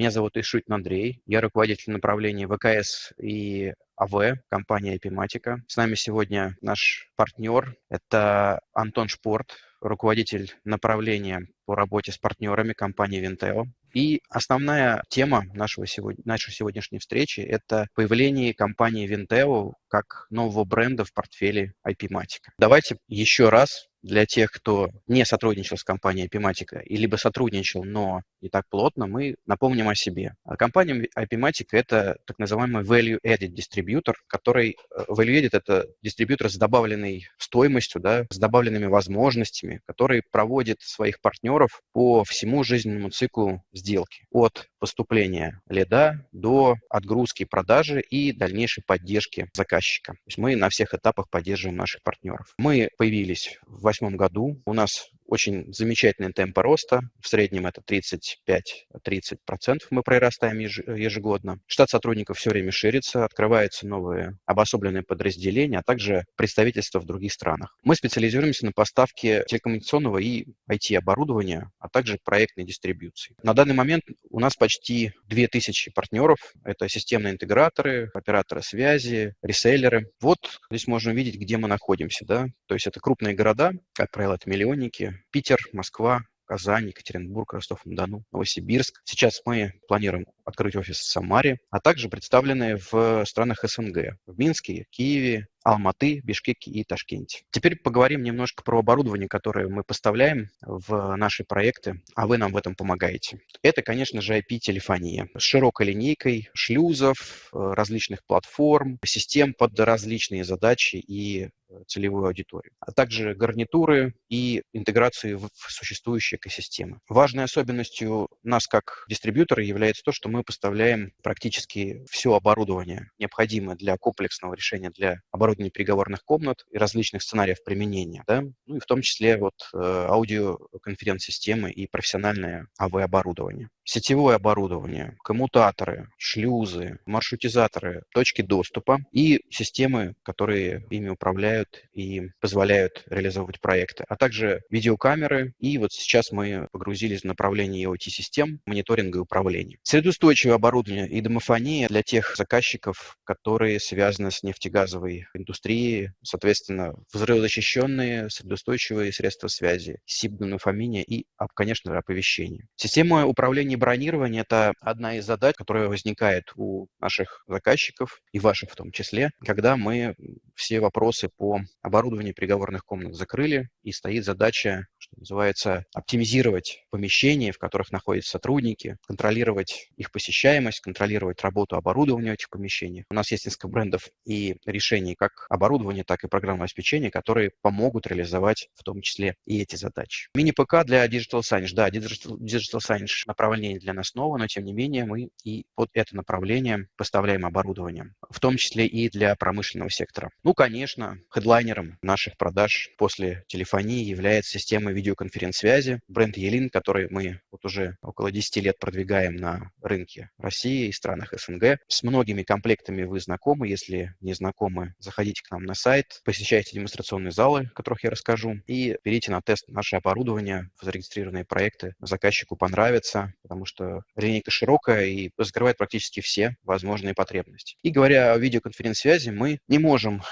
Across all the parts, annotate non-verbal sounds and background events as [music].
Меня зовут Ишутин Андрей, я руководитель направления ВКС и АВ, компания Epimatica. С нами сегодня наш партнер, это Антон Шпорт, руководитель направления по работе с партнерами компании Vinteo. И основная тема нашего сегодня, нашей сегодняшней встречи – это появление компании Vinteo как нового бренда в портфеле IP-Matic. Давайте еще раз для тех, кто не сотрудничал с компанией Epimatica, и либо сотрудничал, но не так плотно, мы напомним о себе. А компания Epimatica – это так называемый value-added дистрибьютор, который э, value-added – это дистрибьютор с добавленной стоимостью, да, с добавленными возможностями, который проводит своих партнеров по всему жизненному циклу сделки. От поступления лида до отгрузки продажи и дальнейшей поддержки заказчика. То есть мы на всех этапах поддерживаем наших партнеров. Мы появились в 2008 году. У нас очень замечательный темп роста. В среднем это 35-30% мы прирастаем ежегодно. Штат сотрудников все время ширится, открываются новые обособленные подразделения, а также представительства в других странах. Мы специализируемся на поставке телекоммуникационного и IT-оборудования, а также проектной дистрибьюции. На данный момент у нас почти 2000 партнеров. Это системные интеграторы, операторы связи, реселлеры. Вот здесь можно увидеть, где мы находимся. Да? То есть это крупные города, как правило, это миллионники, Питер, Москва, Казань, Екатеринбург, Ростов-на-Дону, Новосибирск. Сейчас мы планируем открыть офис в Самаре, а также представлены в странах СНГ, в Минске, Киеве, Алматы, Бишкеке и Ташкенте. Теперь поговорим немножко про оборудование, которое мы поставляем в наши проекты, а вы нам в этом помогаете. Это, конечно же, IP-телефония с широкой линейкой шлюзов, э, различных платформ, систем под различные задачи и целевую аудиторию, а также гарнитуры и интеграции в существующие экосистемы. Важной особенностью нас как дистрибьютора является то, что мы поставляем практически все оборудование, необходимое для комплексного решения для оборудования переговорных комнат и различных сценариев применения, да? ну и в том числе вот э, аудиоконференц-системы и профессиональное АВ-оборудование. Сетевое оборудование, коммутаторы, шлюзы, маршрутизаторы, точки доступа и системы, которые ими управляют и позволяют реализовывать проекты, а также видеокамеры. И вот сейчас мы погрузились в направление IoT-систем, мониторинга и управления. Средоустойчивое оборудование и домофония для тех заказчиков, которые связаны с нефтегазовой индустрией, соответственно, взрывозащищенные, средоустойчивые средства связи, SIP-домофония и, конечно, оповещение. Система управления и бронирования – это одна из задач, которая возникает у наших заказчиков и ваших в том числе, когда мы все вопросы по оборудованию переговорных комнат закрыли, и стоит задача, что называется, оптимизировать помещения, в которых находятся сотрудники, контролировать их посещаемость, контролировать работу оборудования в этих помещениях. У нас есть несколько брендов и решений как оборудования, так и программного обеспечения, которые помогут реализовать в том числе и эти задачи. Мини-ПК для Digital Signage. Да, Digital, Digital Signage направление для нас новое, но тем не менее мы и под это направление поставляем оборудование, в том числе и для промышленного сектора. Ну, конечно, Хедлайнером наших продаж после телефонии является система видеоконференц-связи, бренд Елин, который мы вот уже около 10 лет продвигаем на рынке России и странах СНГ. С многими комплектами вы знакомы. Если не знакомы, заходите к нам на сайт, посещайте демонстрационные залы, о которых я расскажу, и берите на тест наше оборудование, зарегистрированные проекты. Заказчику понравится, потому что линейка широкая и закрывает практически все возможные потребности. И говоря о видеоконференц-связи, мы не можем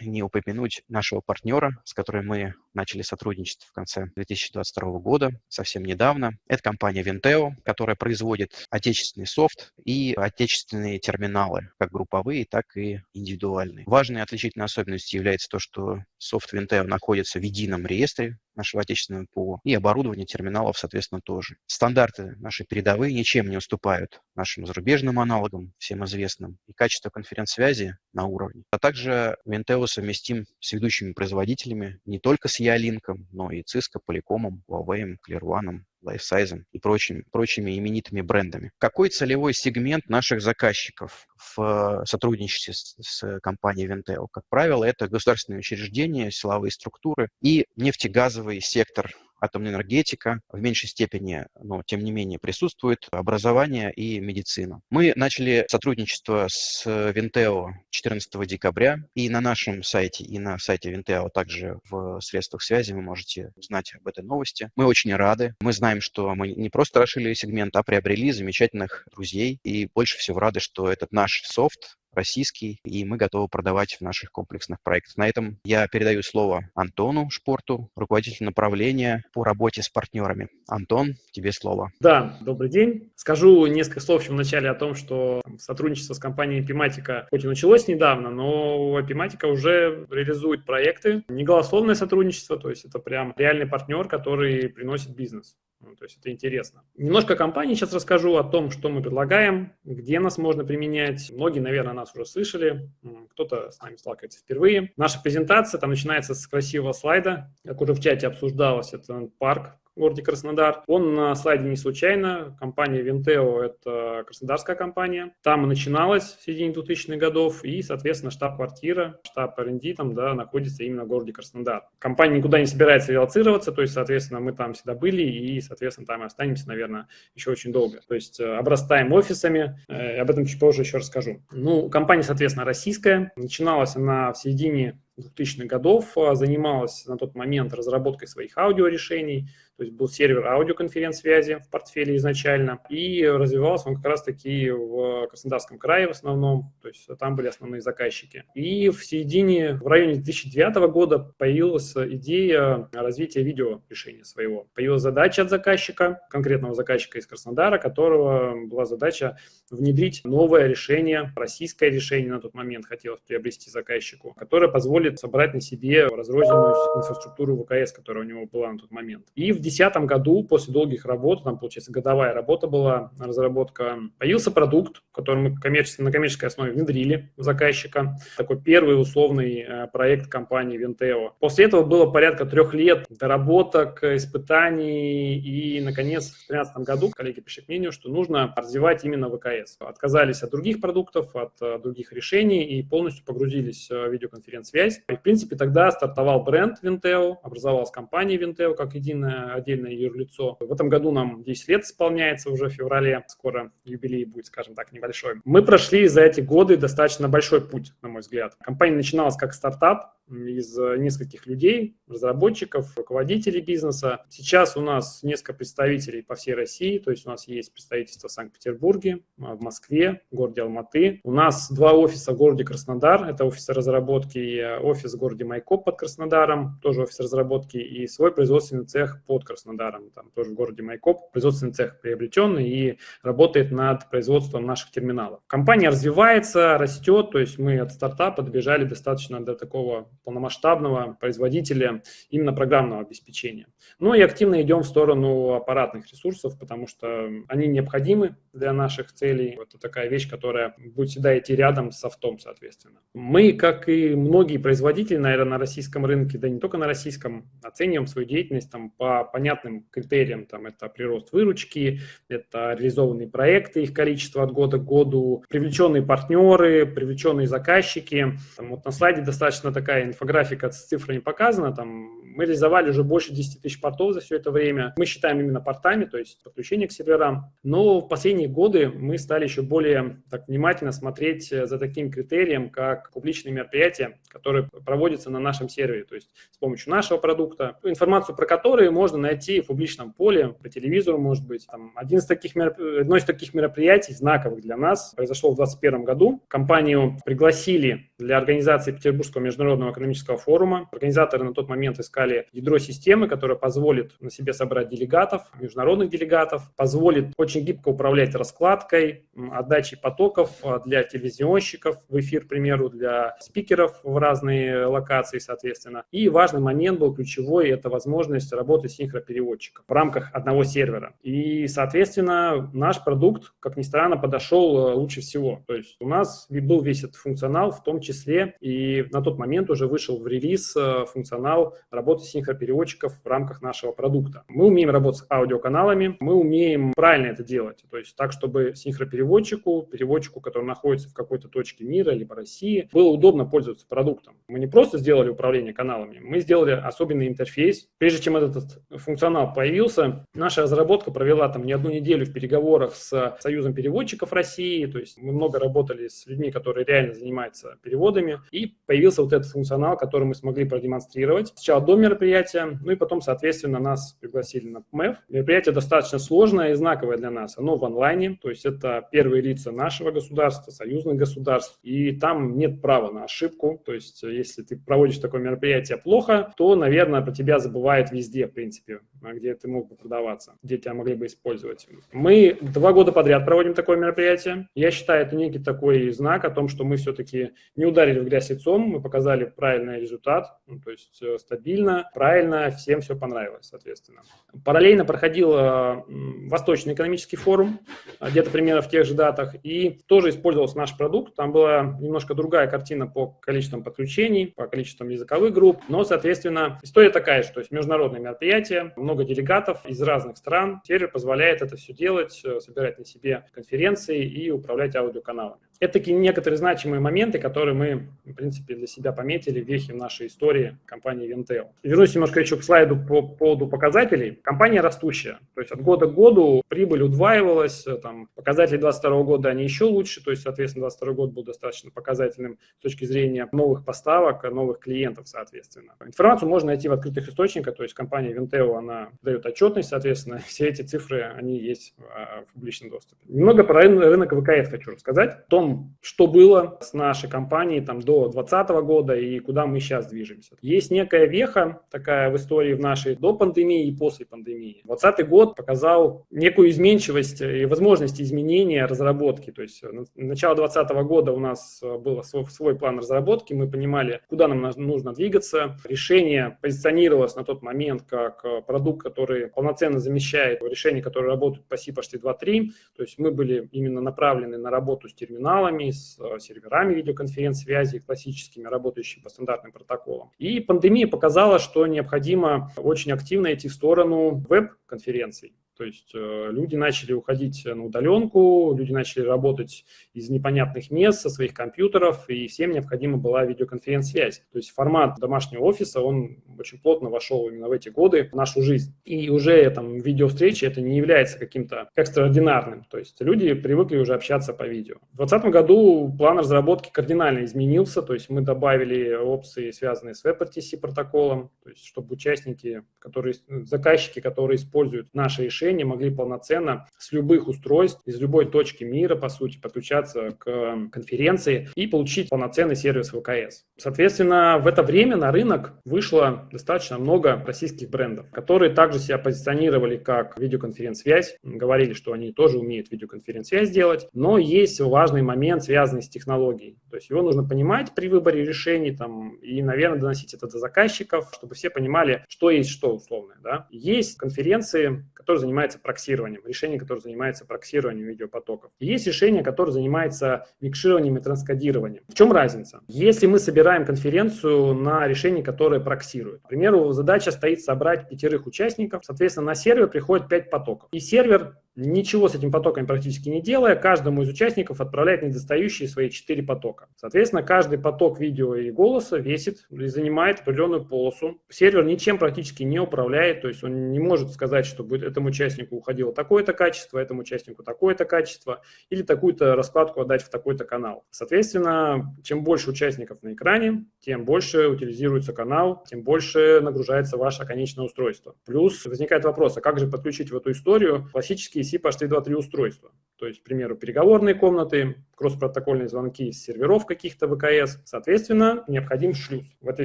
не упомянуть нашего партнера, с которым мы начали сотрудничать в конце 2022 года, совсем недавно. Это компания Vinteo, которая производит отечественный софт и отечественные терминалы, как групповые, так и индивидуальные. Важной отличительной особенностью является то, что софт Vinteo находится в едином реестре нашего отечественного ПО, и оборудование терминалов, соответственно, тоже. Стандарты наши передовые ничем не уступают нашим зарубежным аналогам, всем известным, и качество конференц-связи на уровне. А также Vinteo совместим с ведущими производителями не только с Ялинком, но и Cisco, Polycom, Huawei, ClearOne, LifeSize и прочими, прочими именитыми брендами. Какой целевой сегмент наших заказчиков в сотрудничестве с, с компанией Venteo? Как правило, это государственные учреждения, силовые структуры и нефтегазовый сектор атомная энергетика, в меньшей степени, но тем не менее присутствует образование и медицина. Мы начали сотрудничество с Винтео 14 декабря, и на нашем сайте, и на сайте Винтео, также в средствах связи вы можете узнать об этой новости. Мы очень рады. Мы знаем, что мы не просто расширили сегмент, а приобрели замечательных друзей, и больше всего рады, что этот наш софт российский, и мы готовы продавать в наших комплексных проектах. На этом я передаю слово Антону Шпорту, руководителю направления по работе с партнерами. Антон, тебе слово. Да, добрый день. Скажу несколько слов в начале о том, что сотрудничество с компанией Epimatica хоть и началось недавно, но Epimatica уже реализует проекты. Не голословное сотрудничество, то есть это прям реальный партнер, который приносит бизнес. Ну, то есть это интересно. Немножко о компании сейчас расскажу, о том, что мы предлагаем, где нас можно применять. Многие, наверное, нас уже слышали, кто-то с нами сталкивается впервые. Наша презентация там начинается с красивого слайда, как уже в чате обсуждалось, это парк, городе Краснодар. Он на слайде не случайно. Компания Винтео – это краснодарская компания. Там и начиналась в середине 2000-х годов, и, соответственно, штаб-квартира, штаб R&D там, да, находится именно в городе Краснодар. Компания никуда не собирается релацироваться, то есть, соответственно, мы там всегда были, и, соответственно, там и останемся, наверное, еще очень долго. То есть, э, обрастаем офисами, э, об этом чуть позже еще расскажу. Ну, компания, соответственно, российская. Начиналась она в середине 2000-х годов, а, занималась на тот момент разработкой своих аудиорешений, то есть был сервер аудиоконференц-связи в портфеле изначально, и развивался он как раз-таки в Краснодарском крае в основном, то есть там были основные заказчики. И в середине, в районе 2009 года появилась идея развития видеорешения своего. Появилась задача от заказчика, конкретного заказчика из Краснодара, которого была задача внедрить новое решение, российское решение на тот момент хотелось приобрести заказчику, которое позволит собрать на себе разрозненную инфраструктуру ВКС, которая у него была на тот момент. И в 2010 году, после долгих работ, там, получается, годовая работа была, разработка, появился продукт, который мы коммерчески, на коммерческой основе внедрили в заказчика. Такой первый условный э, проект компании Venteo. После этого было порядка трех лет доработок, испытаний, и, наконец, в 2013 году коллеги пришли к мнению, что нужно развивать именно ВКС. Отказались от других продуктов, от э, других решений и полностью погрузились в видеоконференц-связь. И, в принципе, тогда стартовал бренд Venteo, образовалась компания Venteo как единая отдельное юрлицо. В этом году нам 10 лет исполняется уже в феврале, скоро юбилей будет, скажем так, небольшой. Мы прошли за эти годы достаточно большой путь, на мой взгляд. Компания начиналась как стартап, из нескольких людей, разработчиков, руководителей бизнеса. Сейчас у нас несколько представителей по всей России, то есть у нас есть представительство в Санкт-Петербурге, в Москве, в городе Алматы. У нас два офиса в городе Краснодар, это офис разработки и офис в городе Майкоп под Краснодаром, тоже офис разработки, и свой производственный цех под Краснодаром, там тоже в городе Майкоп. Производственный цех приобретенный и работает над производством наших терминалов. Компания развивается, растет, то есть мы от стартапа добежали достаточно до такого полномасштабного производителя именно программного обеспечения. Ну и активно идем в сторону аппаратных ресурсов, потому что они необходимы для наших целей. Это такая вещь, которая будет всегда идти рядом с софтом, соответственно. Мы, как и многие производители, наверное, на российском рынке, да не только на российском, оцениваем свою деятельность там, по понятным критериям. Там, это прирост выручки, это реализованные проекты, их количество от года к году, привлеченные партнеры, привлеченные заказчики. Там, вот на слайде достаточно такая инфографика с цифрами показана. Там, мы реализовали уже больше 10 тысяч портов за все это время. Мы считаем именно портами, то есть подключение к серверам. Но в последние годы мы стали еще более так, внимательно смотреть за таким критерием, как публичные мероприятия, которые проводятся на нашем сервере, то есть с помощью нашего продукта, информацию про которые можно найти в публичном поле, по телевизору, может быть. Там, один из таких мероп... Одно из таких мероприятий, знаковых для нас, произошло в 2021 году. Компанию пригласили для организации Петербургского международного экономического форума. Организаторы на тот момент искали ядро системы, которое позволит на себе собрать делегатов, международных делегатов, позволит очень гибко управлять раскладкой, отдачей потоков а, для телевизионщиков в эфир, к примеру, для спикеров в разные локации, соответственно. И важный момент был ключевой, это возможность работы синхропереводчиков в рамках одного сервера. И, соответственно, наш продукт, как ни странно, подошел э, лучше всего. То есть у нас был весь этот функционал, в том числе и на тот момент уже вышел в релиз э, функционал работы синхропереводчиков в рамках нашего продукта. Мы умеем работать с аудиоканалами, мы умеем правильно это делать, то есть так, чтобы синхропереводчику, переводчику, который находится в какой-то точке мира, либо России, было удобно пользоваться продуктом. Мы не просто сделали управление каналами, мы сделали особенный интерфейс. Прежде чем этот функционал появился, наша разработка провела там не одну неделю в переговорах с Союзом переводчиков России, то есть мы много работали с людьми, которые реально занимаются переводами, и появился вот этот функционал, который мы смогли продемонстрировать. Сначала до мероприятия, ну и потом, соответственно, нас пригласили на ПМЭФ. Мероприятие достаточно сложное и знаковое для нас. Оно в онлайне, то есть это первые лица нашего государства, союзных государств, и там нет права на ошибку. То есть если ты проводишь такое мероприятие плохо, то, наверное, про тебя забывают везде, в принципе, где ты мог бы продаваться, где тебя могли бы использовать. Мы два года подряд проводим такое мероприятие. Я считаю, это некий такой знак о том, что мы все-таки не ударили в грязь лицом, мы показали правильный результат, ну, то есть э, стабильно, правильно, всем все понравилось, соответственно. Параллельно проходил э, Восточный экономический форум, э, где-то примерно в тех же датах, и тоже использовался наш продукт. Там была немножко другая картина по количествам подключений, по количествам языковых групп, но, соответственно, история такая же, то есть международное мероприятие, много делегатов из разных стран. Сервер позволяет это все делать, собирать на себе конференции и управлять аудиоканалами. Это такие некоторые значимые моменты, которые мы, в принципе, для себя пометили, вехи в нашей истории компании Ventel. Вернусь немножко еще к слайду по поводу показателей. Компания растущая, то есть от года к году прибыль удваивалась, там, показатели 2022 года они еще лучше, то есть, соответственно, 2022 год был достаточно показательным с точки зрения новых поставок, новых клиентов, соответственно. Информацию можно найти в открытых источниках, то есть компания Venteo, она дает отчетность, соответственно, [laughs] все эти цифры, они есть а, в публичном доступе. Немного про рынок ВКС хочу рассказать. В том, что было с нашей компанией там, до 2020 года и куда мы сейчас движемся. Есть некая веха такая в истории в нашей до пандемии и после пандемии. 2020 год показал некую изменчивость и возможность изменения разработки. То есть начало 2020 года у нас был свой, свой план разработки, мы понимали, куда нам нужно двигаться. Решение позиционировалось на тот момент как продукт, который полноценно замещает решения, которые работают по CPHT 2.3. То есть мы были именно направлены на работу с терминалом, каналами, с э, серверами видеоконференц-связи классическими, работающими по стандартным протоколам. И пандемия показала, что необходимо очень активно идти в сторону веб-конференций. То есть э, люди начали уходить на удаленку, люди начали работать из непонятных мест, со своих компьютеров, и всем необходима была видеоконференц-связь. То есть формат домашнего офиса, он очень плотно вошел именно в эти годы в нашу жизнь. И уже там видеовстречи это не является каким-то экстраординарным. То есть люди привыкли уже общаться по видео. В 2020 году план разработки кардинально изменился, то есть мы добавили опции, связанные с WebRTC протоколом, то есть чтобы участники, которые, заказчики, которые используют наши решения, решения могли полноценно с любых устройств, из любой точки мира, по сути, подключаться к конференции и получить полноценный сервис ВКС. Соответственно, в это время на рынок вышло достаточно много российских брендов, которые также себя позиционировали как видеоконференц-связь, говорили, что они тоже умеют видеоконференц-связь делать, но есть важный момент, связанный с технологией. То есть его нужно понимать при выборе решений там, и, наверное, доносить это до заказчиков, чтобы все понимали, что есть что условно. Да? Есть конференции, которые занимаются занимается проксированием, решение, которое занимается проксированием видеопотоков. И есть решение, которое занимается микшированием и транскодированием. В чем разница? Если мы собираем конференцию на решение, которое проксирует, к примеру, задача стоит собрать пятерых участников, соответственно, на сервер приходит пять потоков. И сервер ничего с этим потоком практически не делая, каждому из участников отправляет недостающие свои четыре потока. Соответственно, каждый поток видео и голоса весит и занимает определенную полосу. Сервер ничем практически не управляет, то есть он не может сказать, что будет этому участнику уходило такое-то качество, этому участнику такое-то качество, или такую-то раскладку отдать в такой-то канал. Соответственно, чем больше участников на экране, тем больше утилизируется канал, тем больше нагружается ваше конечное устройство. Плюс возникает вопрос, а как же подключить в эту историю классические TCP HT2.3 устройства. То есть, к примеру, переговорные комнаты, кросс-протокольные звонки из серверов каких-то ВКС. Соответственно, необходим шлюз. В этой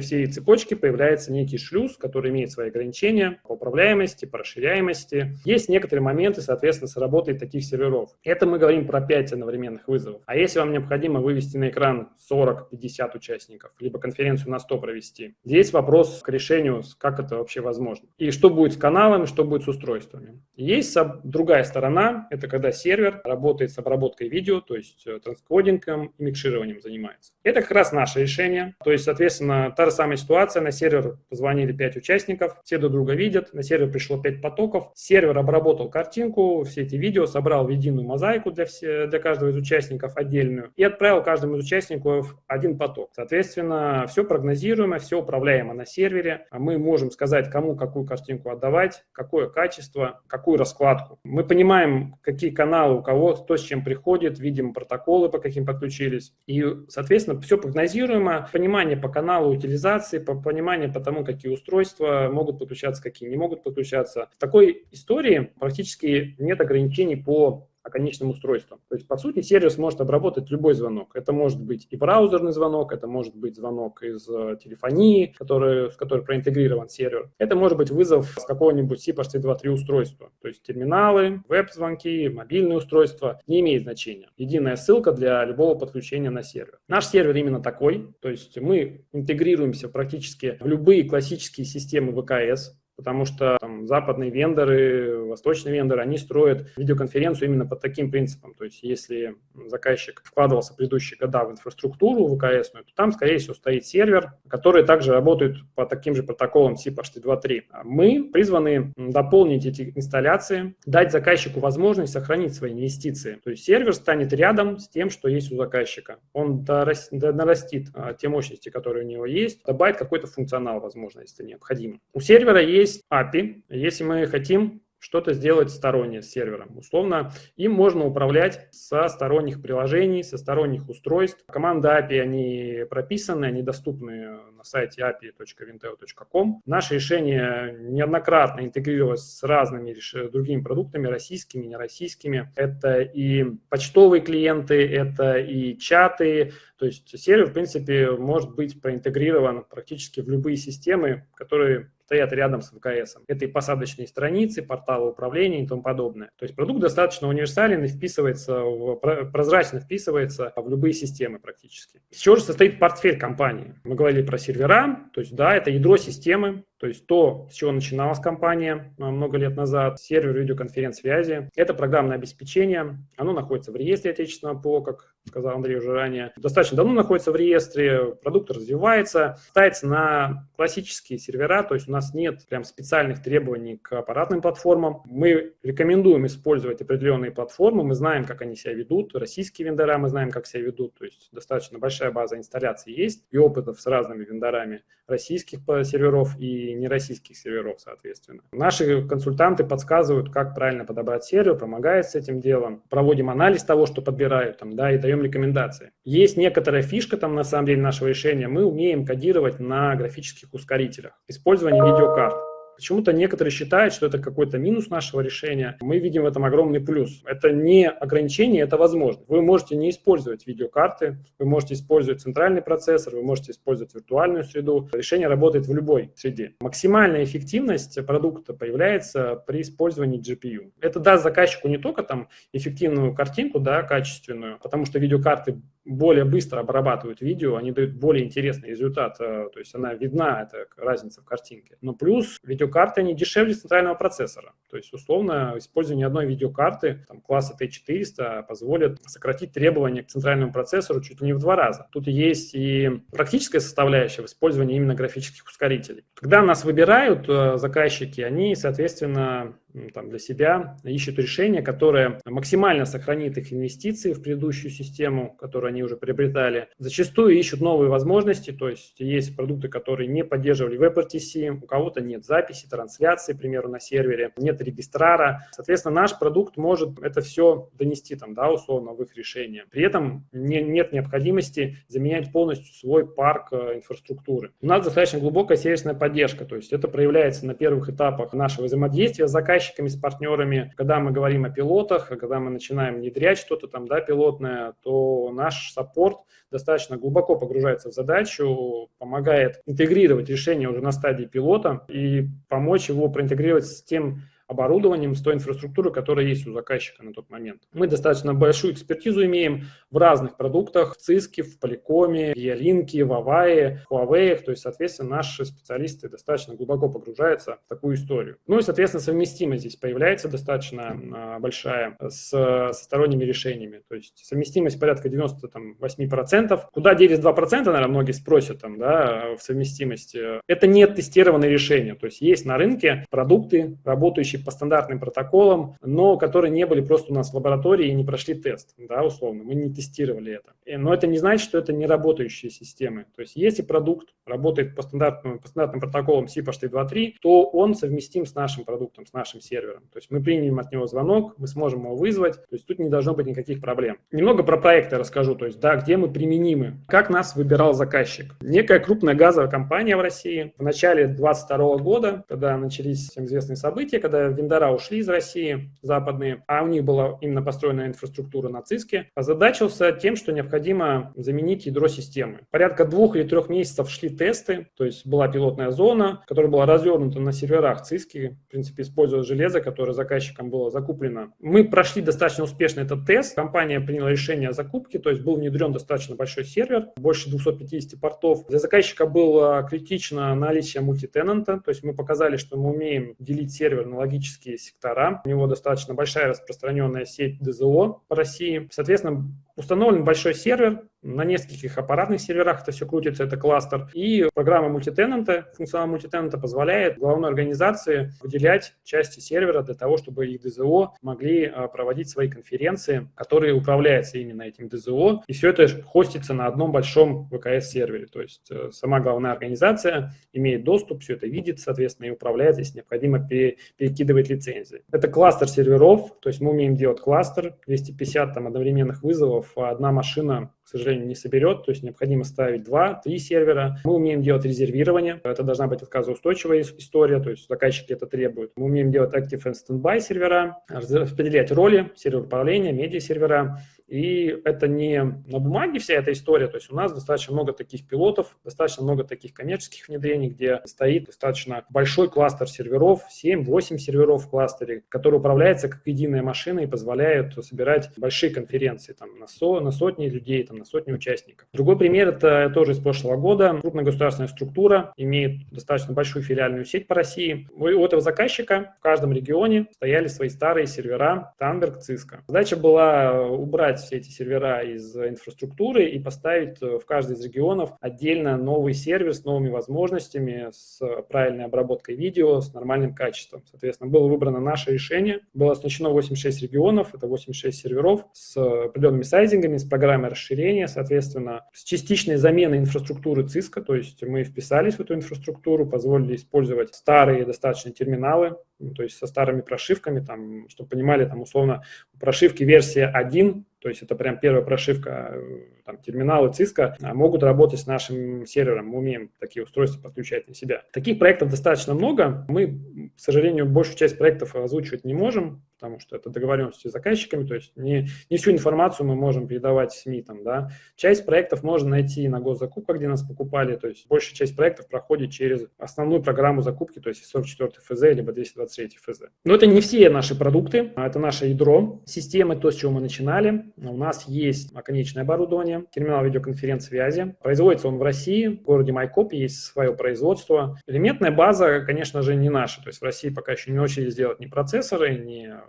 всей цепочке появляется некий шлюз, который имеет свои ограничения по управляемости, по расширяемости. Есть некоторые моменты, соответственно, с работой таких серверов. Это мы говорим про 5 одновременных вызовов. А если вам необходимо вывести на экран 40-50 участников, либо конференцию на 100 провести, здесь вопрос к решению, как это вообще возможно. И что будет с каналами, что будет с устройствами. Есть другая сторона, это когда сервер работает с обработкой видео, то есть э, транскодингом и микшированием занимается. Это как раз наше решение. То есть, соответственно, та же самая ситуация. На сервер позвонили 5 участников, все друг друга видят, на сервер пришло 5 потоков, сервер обработал картинку, все эти видео, собрал в единую мозаику для, все, для каждого из участников отдельную и отправил каждому из участников один поток. Соответственно, все прогнозируемо, все управляемо на сервере. А мы можем сказать, кому какую картинку отдавать, какое качество, какую раскладку. Мы понимаем, какие каналы у кого, кто с чем приходит, видим протоколы, по каким подключились. И, соответственно, все прогнозируемо. Понимание по каналу утилизации, по понимание по тому, какие устройства могут подключаться, какие не могут подключаться. В такой истории практически нет ограничений по конечным устройством. То есть, по сути, сервис может обработать любой звонок. Это может быть и браузерный звонок, это может быть звонок из э, телефонии, который, с которой проинтегрирован сервер. Это может быть вызов с какого-нибудь CPHT-2.3 устройства. То есть терминалы, веб-звонки, мобильные устройства. Не имеет значения. Единая ссылка для любого подключения на сервер. Наш сервер именно такой. То есть мы интегрируемся практически в любые классические системы ВКС, потому что там, западные вендоры, восточные вендоры, они строят видеоконференцию именно под таким принципом. То есть если заказчик вкладывался в предыдущие года в инфраструктуру ВКС, то там, скорее всего, стоит сервер, который также работает по таким же протоколам CPHT2.3. А мы призваны дополнить эти инсталляции, дать заказчику возможность сохранить свои инвестиции. То есть сервер станет рядом с тем, что есть у заказчика. Он нарастит а, те мощности, которые у него есть, добавит какой-то функционал, возможно, если необходимо. У сервера есть есть API. Если мы хотим что-то сделать стороннее с сервером. Условно, им можно управлять со сторонних приложений, со сторонних устройств. Команды API, они прописаны, они доступны на сайте api.vinteo.com. Наше решение неоднократно интегрировалось с разными другими продуктами, российскими, нероссийскими. Это и почтовые клиенты, это и чаты. То есть сервер, в принципе, может быть проинтегрирован практически в любые системы, которые стоят рядом с ВКС. Это и посадочные страницы, порталы управления и тому подобное. То есть продукт достаточно универсален и вписывается, в, прозрачно вписывается в любые системы практически. Из чего же состоит портфель компании? Мы говорили про сервера, то есть да, это ядро системы, то есть то, с чего начиналась компания а, много лет назад, сервер видеоконференц-связи, это программное обеспечение, оно находится в реестре отечественного ПО, как сказал Андрей уже ранее, достаточно давно находится в реестре, продукт развивается, ставится на классические сервера, то есть у нас нет прям специальных требований к аппаратным платформам. Мы рекомендуем использовать определенные платформы, мы знаем, как они себя ведут, российские вендора мы знаем, как себя ведут, то есть достаточно большая база инсталляций есть и опытов с разными вендорами российских серверов и нероссийских серверов, соответственно. Наши консультанты подсказывают, как правильно подобрать сервер, помогают с этим делом. Проводим анализ того, что подбирают, там, да, и даем рекомендации. Есть некоторая фишка там, на самом деле, нашего решения. Мы умеем кодировать на графических ускорителях. Использование видеокарт. Почему-то некоторые считают, что это какой-то минус нашего решения. Мы видим в этом огромный плюс. Это не ограничение, это возможность. Вы можете не использовать видеокарты, вы можете использовать центральный процессор, вы можете использовать виртуальную среду. Решение работает в любой среде. Максимальная эффективность продукта появляется при использовании GPU. Это даст заказчику не только там эффективную картинку, да, качественную, потому что видеокарты более быстро обрабатывают видео, они дают более интересный результат, э, то есть она видна, это разница в картинке. Но плюс видеокарты, они дешевле центрального процессора. То есть, условно, использование одной видеокарты там, класса T400 позволит сократить требования к центральному процессору чуть ли не в два раза. Тут есть и практическая составляющая в использовании именно графических ускорителей. Когда нас выбирают э, заказчики, они, соответственно, там, для себя ищут решение, которое максимально сохранит их инвестиции в предыдущую систему, которую они уже приобретали. Зачастую ищут новые возможности, то есть есть продукты, которые не поддерживали WebRTC, у кого-то нет записи, трансляции, к примеру, на сервере, нет регистрара. Соответственно, наш продукт может это все донести там, да, условно в их решение. При этом не, нет необходимости заменять полностью свой парк э, инфраструктуры. У нас достаточно глубокая сервисная поддержка, то есть это проявляется на первых этапах нашего взаимодействия с заказчиком, заказчиками, с партнерами. Когда мы говорим о пилотах, когда мы начинаем внедрять что-то там, да, пилотное, то наш саппорт достаточно глубоко погружается в задачу, помогает интегрировать решение уже на стадии пилота и помочь его проинтегрировать с тем оборудованием, с той инфраструктурой, которая есть у заказчика на тот момент. Мы достаточно большую экспертизу имеем в разных продуктах, в Циске, в Поликоме, в Ялинке, в Авае, в Huawei, то есть, соответственно, наши специалисты достаточно глубоко погружаются в такую историю. Ну и, соответственно, совместимость здесь появляется достаточно а, большая с, со сторонними решениями, то есть совместимость порядка 98%. Куда делись 2%, наверное, многие спросят там, да, в совместимости. Это не тестированные решения, то есть есть на рынке продукты, работающие по стандартным протоколам, но которые не были просто у нас в лаборатории и не прошли тест, да, условно, мы не тестировали это. Но это не значит, что это не работающие системы. То есть если продукт работает по стандартным, по стандартным протоколам SIP HT2.3, то он совместим с нашим продуктом, с нашим сервером. То есть мы примем от него звонок, мы сможем его вызвать, то есть тут не должно быть никаких проблем. Немного про проекты расскажу, то есть да, где мы применимы. Как нас выбирал заказчик? Некая крупная газовая компания в России в начале 2022 года, когда начались всем известные события, когда вендора ушли из России, западные, а у них была именно построена инфраструктура на ЦИСКе, озадачился тем, что необходимо заменить ядро системы. Порядка двух или трех месяцев шли тесты, то есть была пилотная зона, которая была развернута на серверах ЦИСКи, в принципе, используя железо, которое заказчиком было закуплено. Мы прошли достаточно успешно этот тест, компания приняла решение о закупке, то есть был внедрен достаточно большой сервер, больше 250 портов. Для заказчика было критично наличие мультитенанта, то есть мы показали, что мы умеем делить сервер на логические сектора. У него достаточно большая распространенная сеть ДЗО по России. Соответственно, Установлен большой сервер, на нескольких аппаратных серверах это все крутится, это кластер. И программа мультитенанта, функционал мультитенанта позволяет главной организации выделять части сервера для того, чтобы их ДЗО могли а, проводить свои конференции, которые управляются именно этим ДЗО. И все это хостится на одном большом ВКС-сервере. То есть э, сама главная организация имеет доступ, все это видит, соответственно, и управляет, если необходимо, перекидывать лицензии. Это кластер серверов, то есть мы умеем делать кластер, 250 там одновременных вызовов, одна машина, к сожалению, не соберет, то есть необходимо ставить два, три сервера. Мы умеем делать резервирование, это должна быть отказоустойчивая история, то есть заказчики это требуют. Мы умеем делать Active and Standby сервера, распределять роли, сервер управления, медиа-сервера, и это не на бумаге вся эта история, то есть у нас достаточно много таких пилотов, достаточно много таких коммерческих внедрений, где стоит достаточно большой кластер серверов, 7-8 серверов в кластере, который управляется как единая машина и позволяет собирать большие конференции там, на, со, на сотни людей, там, на сотни участников. Другой пример – это тоже из прошлого года. Крупная государственная структура имеет достаточно большую филиальную сеть по России. У этого заказчика в каждом регионе стояли свои старые сервера Танберг, Cisco. Задача была убрать все эти сервера из инфраструктуры и поставить э, в каждый из регионов отдельно новый сервер с новыми возможностями, с правильной обработкой видео, с нормальным качеством. Соответственно, было выбрано наше решение. Было оснащено 86 регионов, это 86 серверов с определенными сайзингами, с программой расширения, соответственно, с частичной заменой инфраструктуры Cisco, то есть мы вписались в эту инфраструктуру, позволили использовать старые достаточно терминалы, ну, то есть со старыми прошивками, там, чтобы понимали, там условно прошивки версия 1 то есть это прям первая прошивка, э, там, терминалы Cisco а, могут работать с нашим сервером. Мы умеем такие устройства подключать на себя. Таких проектов достаточно много. Мы, к сожалению, большую часть проектов озвучивать не можем, потому что это договоренности с заказчиками, то есть не, не всю информацию мы можем передавать СМИ. Там, да. Часть проектов можно найти на госзакупках, где нас покупали, то есть большая часть проектов проходит через основную программу закупки, то есть 44 ФЗ либо 223 ФЗ. Но это не все наши продукты, а это наше ядро системы, то, с чего мы начинали. У нас есть оконечное оборудование, терминал видеоконференц-связи. Производится он в России, в городе Майкоп есть свое производство. Элементная база, конечно же, не наша, то есть в России пока еще не научились сделать ни процессоры, ни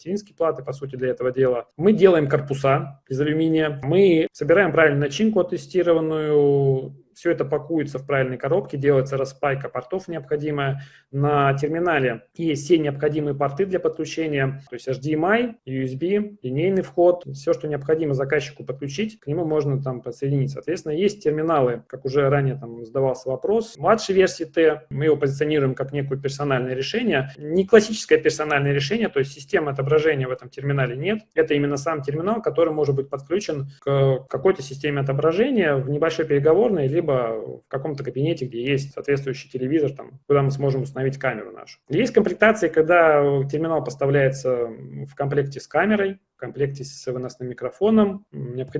материнские платы, по сути, для этого дела. Мы делаем корпуса из алюминия, мы собираем правильную начинку оттестированную, все это пакуется в правильной коробке, делается распайка портов необходимая. На терминале есть все необходимые порты для подключения, то есть HDMI, USB, линейный вход, все, что необходимо заказчику подключить, к нему можно там подсоединить. Соответственно, есть терминалы, как уже ранее там задавался вопрос, младшей версии T, мы его позиционируем как некое персональное решение. Не классическое персональное решение, то есть системы отображения в этом терминале нет. Это именно сам терминал, который может быть подключен к какой-то системе отображения в небольшой переговорной, либо в каком-то кабинете, где есть соответствующий телевизор, там, куда мы сможем установить камеру нашу. Есть комплектации, когда терминал поставляется в комплекте с камерой, комплекте с выносным микрофоном,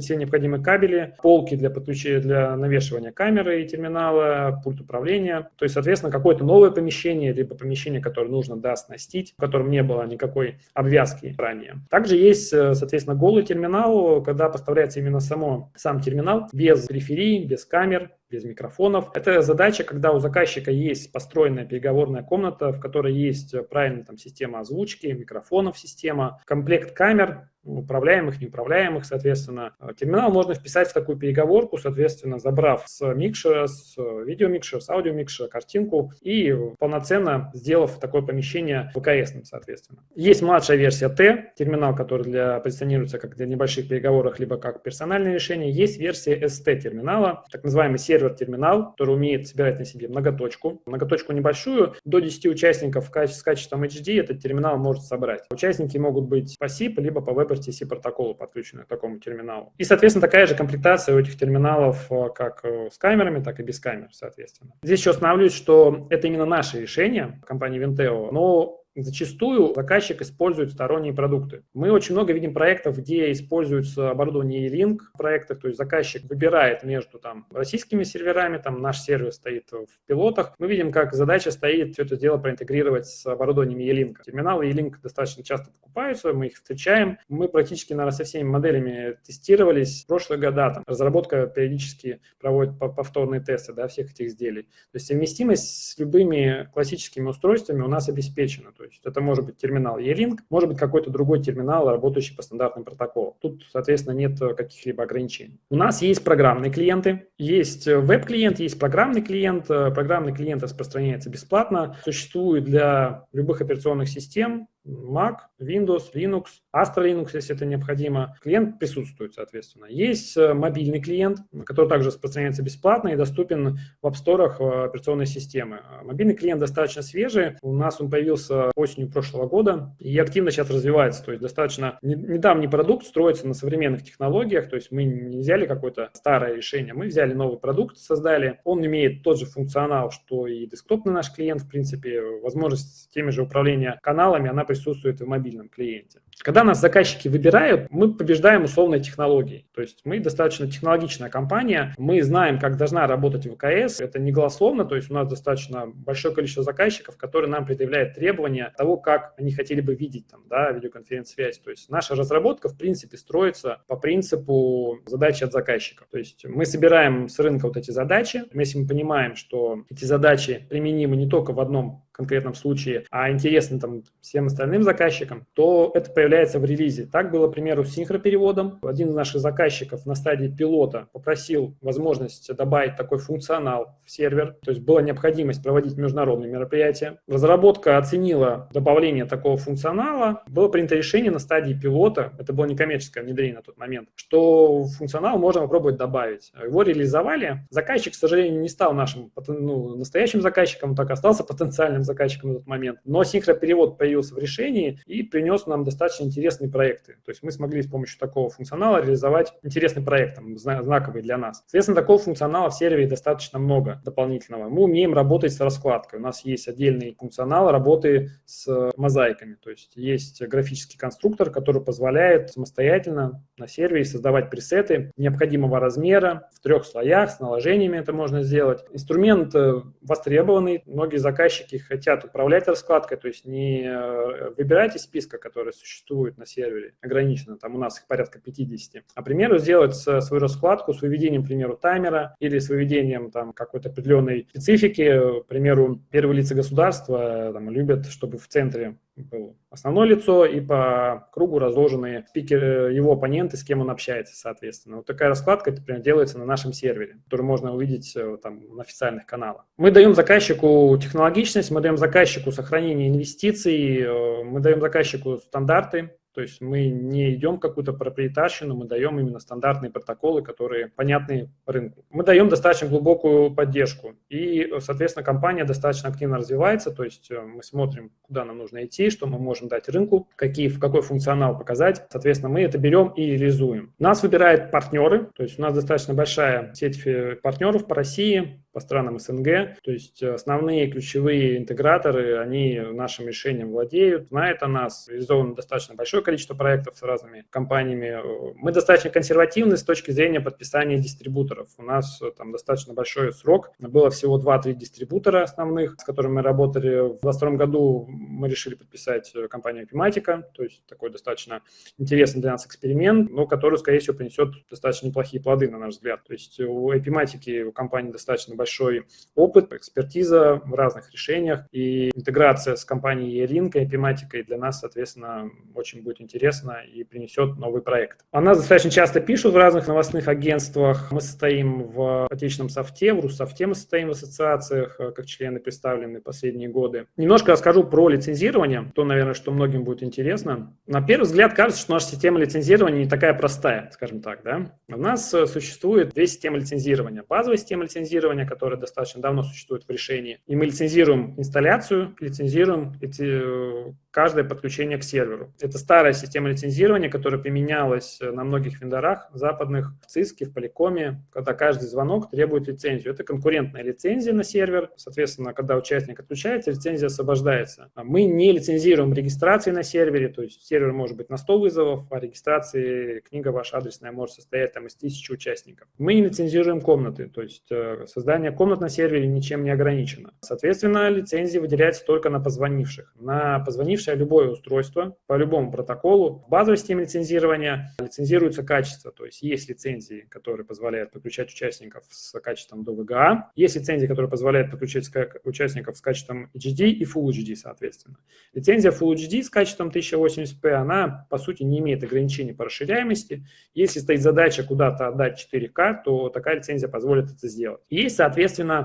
все необходимые кабели, полки для подключения, для навешивания камеры и терминала, пульт управления. То есть, соответственно, какое-то новое помещение, либо помещение, которое нужно да, оснастить, в котором не было никакой обвязки ранее. Также есть, э, соответственно, голый терминал, когда поставляется именно само, сам терминал без периферии, без камер, без микрофонов. Это задача, когда у заказчика есть построенная переговорная комната, в которой есть правильная там, система озвучки, микрофонов система, комплект камер, управляемых, неуправляемых, соответственно. Терминал можно вписать в такую переговорку, соответственно, забрав с микшера, с видеомикшера, с аудиомикшера картинку и полноценно сделав такое помещение ВКС, соответственно. Есть младшая версия T, терминал, который для, позиционируется как для небольших переговоров, либо как персональное решение. Есть версия ST терминала, так называемый сервер-терминал, который умеет собирать на себе многоточку. Многоточку небольшую, до 10 участников с качеством HD этот терминал может собрать. Участники могут быть по SIP, либо по веб WebRTC протоколу, подключенную к такому терминалу. И, соответственно, такая же комплектация у этих терминалов э, как э, с камерами, так и без камер, соответственно. Здесь еще остановлюсь, что это именно наше решение компании Vinteo, но Зачастую заказчик использует сторонние продукты. Мы очень много видим проектов, где используется оборудование E-Link в проектах, то есть заказчик выбирает между там, российскими серверами, там наш сервер стоит в пилотах. Мы видим, как задача стоит все это дело проинтегрировать с оборудованием E-Link. Терминалы E-Link достаточно часто покупаются, мы их встречаем. Мы практически, наверное, со всеми моделями тестировались в прошлые года. Там, разработка периодически проводит повторные тесты да, всех этих изделий. То есть совместимость с любыми классическими устройствами у нас обеспечена. То есть это может быть терминал E-Link, может быть какой-то другой терминал, работающий по стандартным протоколам. Тут, соответственно, нет каких-либо ограничений. У нас есть программные клиенты, есть веб-клиент, есть программный клиент. Программный клиент распространяется бесплатно, существует для любых операционных систем, Mac, Windows, Linux, Astra Linux, если это необходимо. Клиент присутствует, соответственно. Есть э, мобильный клиент, который также распространяется бесплатно и доступен в App Store э, операционной системы. Мобильный клиент достаточно свежий. У нас он появился осенью прошлого года и активно сейчас развивается. То есть достаточно недавний продукт строится на современных технологиях. То есть мы не взяли какое-то старое решение, мы взяли новый продукт, создали. Он имеет тот же функционал, что и десктопный наш клиент, в принципе, возможность теми же управления каналами, она присутствует и в мобильном клиенте. Когда нас заказчики выбирают, мы побеждаем условной технологией. То есть мы достаточно технологичная компания, мы знаем, как должна работать ВКС. Это не голословно, то есть у нас достаточно большое количество заказчиков, которые нам предъявляют требования того, как они хотели бы видеть там, да, видеоконференц-связь. То есть наша разработка, в принципе, строится по принципу задачи от заказчиков. То есть мы собираем с рынка вот эти задачи. Если мы понимаем, что эти задачи применимы не только в одном конкретном случае, а интересны там всем остальным заказчикам, то это появляется в релизе. Так было, к примеру, с синхропереводом. Один из наших заказчиков на стадии пилота попросил возможность добавить такой функционал в сервер, то есть была необходимость проводить международные мероприятия. Разработка оценила добавление такого функционала. Было принято решение на стадии пилота, это было некоммерческое внедрение на тот момент, что функционал можно попробовать добавить. Его реализовали. Заказчик, к сожалению, не стал нашим ну, настоящим заказчиком, так остался потенциальным заказчиком на тот момент. Но синхроперевод появился в решении и принес нам достаточно интересные проекты. То есть мы смогли с помощью такого функционала реализовать интересный проект, там, знаковый для нас. Соответственно, такого функционала в сервере достаточно много дополнительного. Мы умеем работать с раскладкой. У нас есть отдельный функционал работы с мозаиками. То есть есть графический конструктор, который позволяет самостоятельно на сервере создавать пресеты необходимого размера в трех слоях, с наложениями это можно сделать. Инструмент э, востребованный, многие заказчики хотят управлять раскладкой, то есть не э, выбирайте списка, который существует на сервере, ограниченно, там у нас их порядка 50, а, к примеру, сделать свою раскладку с выведением, к примеру, таймера или с выведением там какой-то определенной специфики, к примеру, первые лица государства там, любят, чтобы в центре был основное лицо и по кругу разложены спикеры, его оппоненты, с кем он общается, соответственно. Вот такая раскладка, например, делается на нашем сервере, который можно увидеть э, там на официальных каналах. Мы даем заказчику технологичность, мы даем заказчику сохранение инвестиций, э, мы даем заказчику стандарты, то есть мы не идем какую-то проприетарщину, мы даем именно стандартные протоколы, которые понятны рынку. Мы даем достаточно глубокую поддержку. И, соответственно, компания достаточно активно развивается. То есть э, мы смотрим, куда нам нужно идти, что мы можем дать рынку, какие, в какой функционал показать. Соответственно, мы это берем и реализуем. Нас выбирают партнеры. То есть у нас достаточно большая сеть партнеров по России по странам СНГ. То есть основные ключевые интеграторы, они нашим решением владеют, знают о нас. Реализовано достаточно большое количество проектов с разными компаниями. Мы достаточно консервативны с точки зрения подписания дистрибуторов. У нас там достаточно большой срок. Было всего 2-3 дистрибутора основных, с которыми мы работали. В 2022 году мы решили подписать компанию Epimatica, то есть такой достаточно интересный для нас эксперимент, но который, скорее всего, принесет достаточно неплохие плоды, на наш взгляд. То есть у Epimatic, у компании достаточно большой опыт, экспертиза в разных решениях, и интеграция с компанией E-Link и Epimatic для нас, соответственно, очень будет интересна и принесет новый проект. О нас достаточно часто пишут в разных новостных агентствах. Мы состоим в отечественном софте, в Руссофте мы состоим в ассоциациях, э, как члены представлены последние годы. Немножко расскажу про лицензирование, то, наверное, что многим будет интересно. На первый взгляд кажется, что наша система лицензирования не такая простая, скажем так. Да? У нас э, существует две системы лицензирования. Базовая система лицензирования, которая достаточно давно существует в решении. И мы лицензируем инсталляцию, лицензируем эти, каждое подключение к серверу. Это старая система лицензирования, которая применялась э, на многих вендорах западных, в ЦИСКе, в Поликоме, когда каждый звонок требует лицензию. Это конкурентная лицензия на сервер. Соответственно, когда участник отключается, лицензия освобождается. А мы не лицензируем регистрации на сервере, то есть сервер может быть на 100 вызовов, а регистрации книга ваша адресная может состоять там из тысячи участников. Мы не лицензируем комнаты, то есть э, создание комнат на сервере ничем не ограничено. Соответственно, лицензия выделяется только на позвонивших. На позвонившее любое устройство по любому протоколу в базовой системе лицензирования лицензируется качество, то есть есть лицензии, которые позволяют подключать участников с качеством до VGA, есть лицензии, которые позволяют подключать участников с качеством HD и Full HD, соответственно. Лицензия Full HD с качеством 1080p, она, по сути, не имеет ограничений по расширяемости. Если стоит задача куда-то отдать 4К, то такая лицензия позволит это сделать. Есть,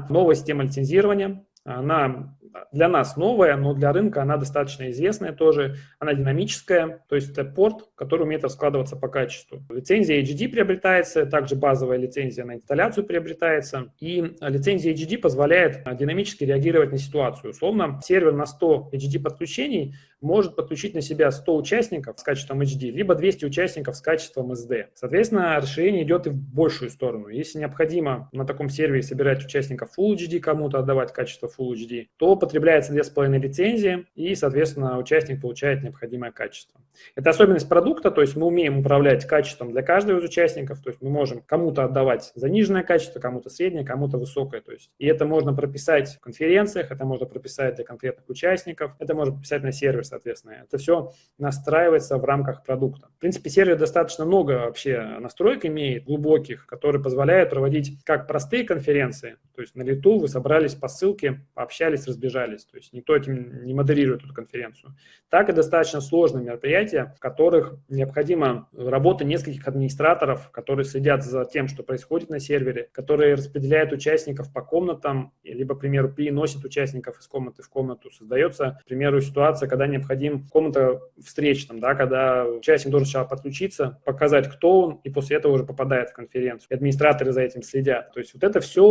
новая система лицензирования, она для нас новая, но для рынка она достаточно известная тоже. Она динамическая, то есть это порт, который умеет раскладываться по качеству. Лицензия HD приобретается, также базовая лицензия на инсталляцию приобретается. И лицензия HD позволяет динамически реагировать на ситуацию. Условно, сервер на 100 HD подключений может подключить на себя 100 участников с качеством HD, либо 200 участников с качеством SD. Соответственно, расширение идет и в большую сторону. Если необходимо на таком сервере собирать участников Full HD, кому-то отдавать качество Full HD, то потребляется 2,5 лицензии, и, соответственно, участник получает необходимое качество. Это особенность продукта, то есть мы умеем управлять качеством для каждого из участников, то есть мы можем кому-то отдавать заниженное качество, кому-то среднее, кому-то высокое. То есть, и это можно прописать в конференциях, это можно прописать для конкретных участников, это можно прописать на сервер, соответственно. Это все настраивается в рамках продукта. В принципе, сервер достаточно много вообще настроек имеет, глубоких, которые позволяют проводить как простые конференции, то есть на лету вы собрались по ссылке, пообщались, разбежались. То есть никто этим не модерирует эту конференцию. Так и достаточно сложные мероприятия, в которых необходима работа нескольких администраторов, которые следят за тем, что происходит на сервере, которые распределяют участников по комнатам, либо, к примеру, переносят участников из комнаты в комнату. Создается, к примеру, ситуация, когда необходим комната встреч, там, да, когда участник должен сначала подключиться, показать, кто он, и после этого уже попадает в конференцию. И администраторы за этим следят. То есть вот это все